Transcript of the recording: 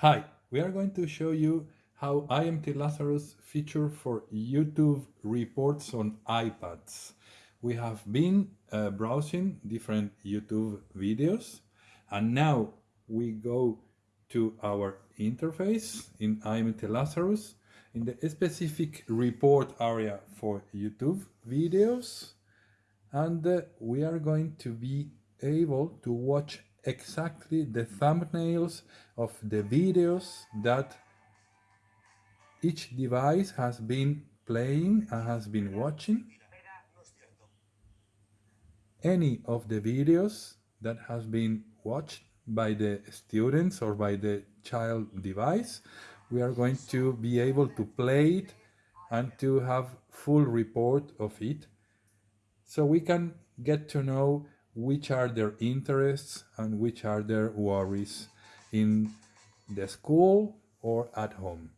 Hi, we are going to show you how IMT Lazarus feature for YouTube reports on iPads. We have been uh, browsing different YouTube videos and now we go to our interface in IMT Lazarus in the specific report area for YouTube videos and uh, we are going to be able to watch exactly the thumbnails of the videos that each device has been playing and has been watching. Any of the videos that has been watched by the students or by the child device, we are going to be able to play it and to have full report of it. So we can get to know which are their interests and which are their worries in the school or at home.